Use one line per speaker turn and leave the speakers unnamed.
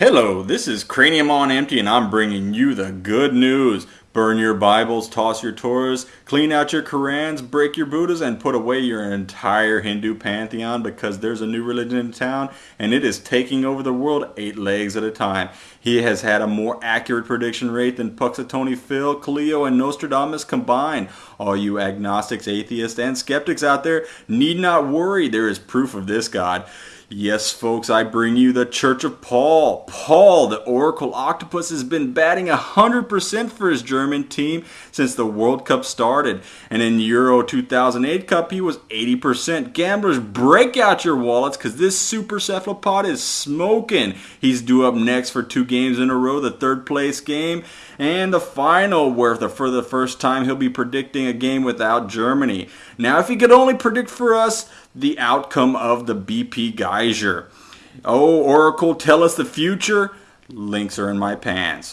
Hello, this is Cranium on Empty, and I'm bringing you the good news. Burn your Bibles, toss your Torahs, clean out your Korans, break your Buddhas, and put away your entire Hindu pantheon because there's a new religion in town and it is taking over the world eight legs at a time. He has had a more accurate prediction rate than Punxsutawney Phil, Cleo, and Nostradamus combined. All you agnostics, atheists, and skeptics out there need not worry. There is proof of this God. Yes, folks, I bring you the Church of Paul. Paul, the Oracle Octopus, has been batting 100% for his German team since the World Cup started. And in Euro 2008 Cup, he was 80%. Gamblers, break out your wallets because this super cephalopod is smoking. He's due up next for two games in a row, the third place game and the final, where the, for the first time he'll be predicting a game without Germany. Now, if he could only predict for us the outcome of the BP Geyser. Oh, Oracle, tell us the future. Links are in my pants.